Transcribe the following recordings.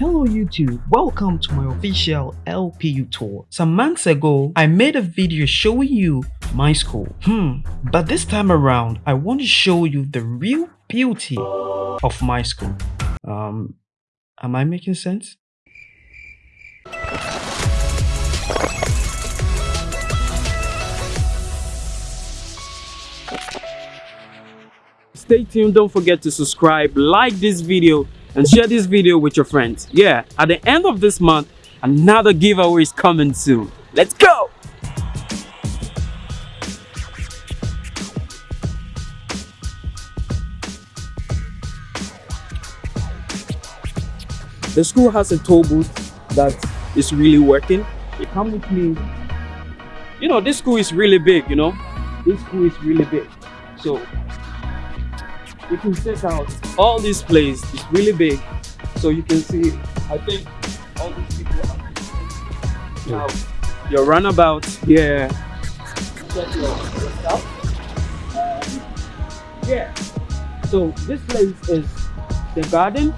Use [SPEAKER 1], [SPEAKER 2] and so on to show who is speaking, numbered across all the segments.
[SPEAKER 1] Hello YouTube, welcome to my official LPU tour. Some months ago, I made a video showing you my school. Hmm, but this time around, I want to show you the real beauty of my school. Um, am I making sense? Stay tuned, don't forget to subscribe, like this video, and share this video with your friends. Yeah, at the end of this month, another giveaway is coming soon. Let's go! The school has a toll booth that is really working. Come with me. You know, this school is really big, you know. This school is really big. So, you can check out all this place. It's really big. So you can see, I think all these people are now your runabout here. Check your, your stuff. Um, yeah. So this place is the garden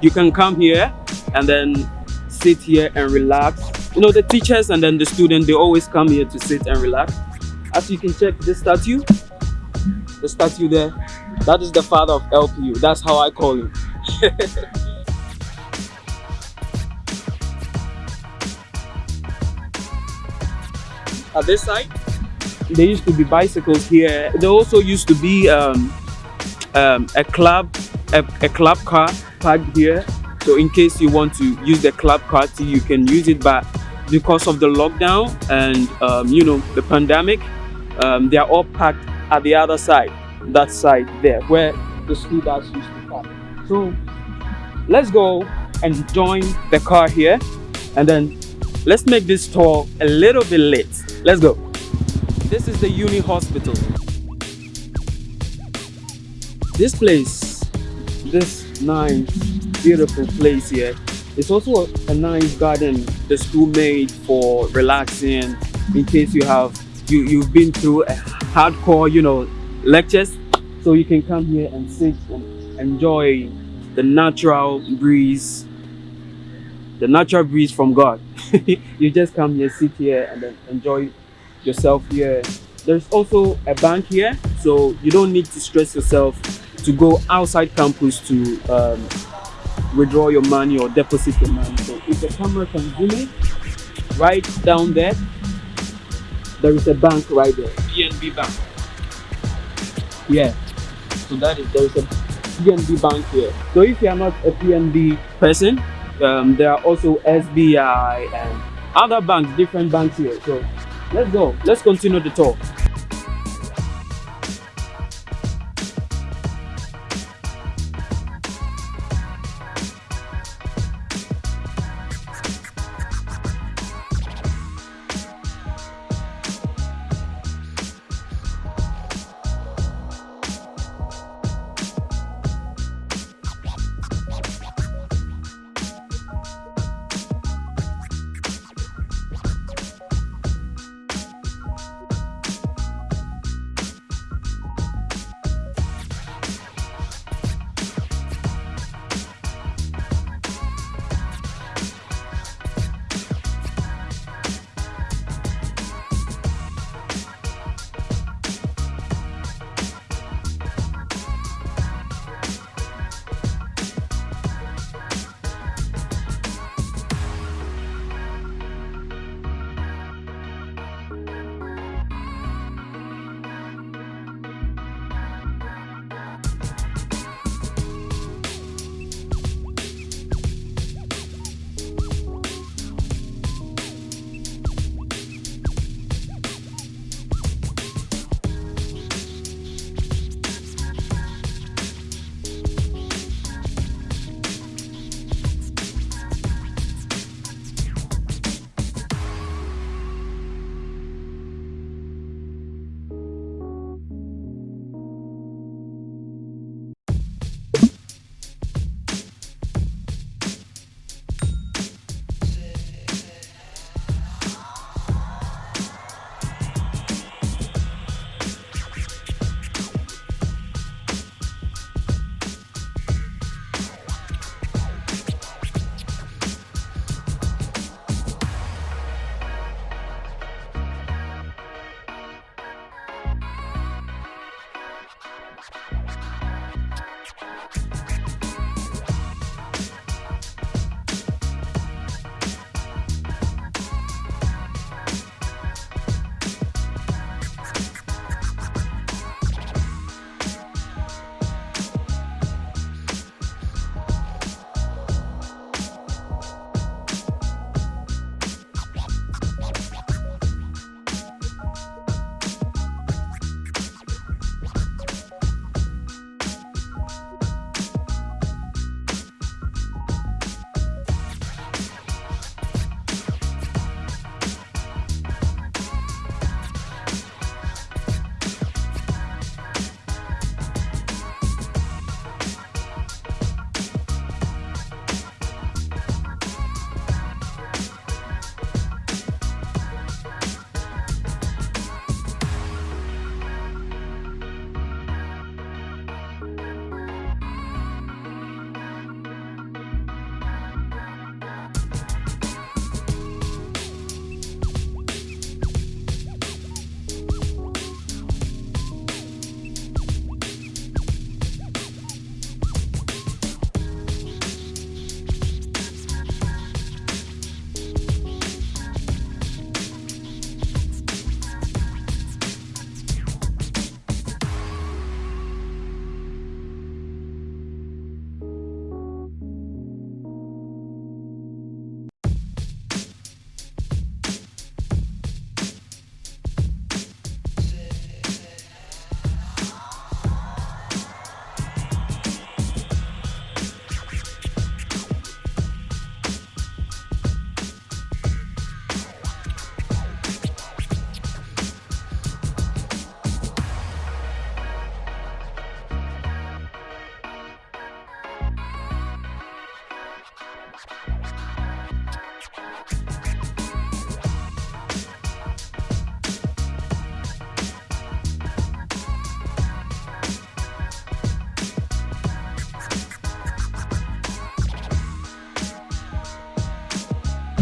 [SPEAKER 1] you can come here and then sit here and relax you know the teachers and then the student they always come here to sit and relax as you can check this statue the statue there that is the father of lpu that's how i call him. At this side there used to be bicycles here. There also used to be um, um, a club a, a club car parked here. So in case you want to use the club car, you can use it. But because of the lockdown and um, you know the pandemic um, they are all packed at the other side that side there where the school bus used to park. So let's go and join the car here and then let's make this tour a little bit late. Let's go. This is the uni hospital. This place this nice beautiful place here it's also a, a, nice garden the school made for relaxing in case you have you you've been through a hardcore you know lectures so you can come here and sit and enjoy the natural breeze the natural breeze from god you just come here sit here and then enjoy yourself here there's also a bank here so you don't need to stress yourself to go outside campus to um, withdraw your money or deposit your money. So if the camera can zoom in, right down there, there is a bank right there, PNB Bank. Yeah, so that is there is a PNB Bank here. So if you are not a PNB person, um, there are also SBI and other banks, different banks here. So let's go. Let's continue the tour.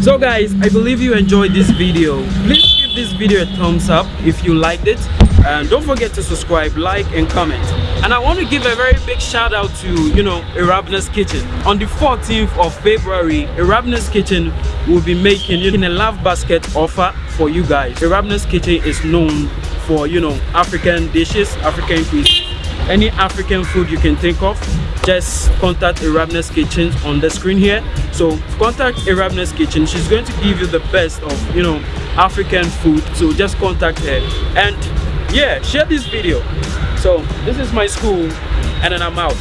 [SPEAKER 1] So guys i believe you enjoyed this video. Please give this video a thumbs up if you liked it. And don't forget to subscribe like and comment. And i want to give a very big shout out to you know Erabna's kitchen. On the 14th of february Erabna's kitchen will be making you know, a love basket offer for you guys. Erabna's kitchen is known for you know african dishes african cuisine any african food you can think of just contact Erabna's kitchen on the screen here. So contact Erabna's kitchen. She's going to give you the best of you know african food. So just contact her. And yeah share this video. So this is my school and then i'm out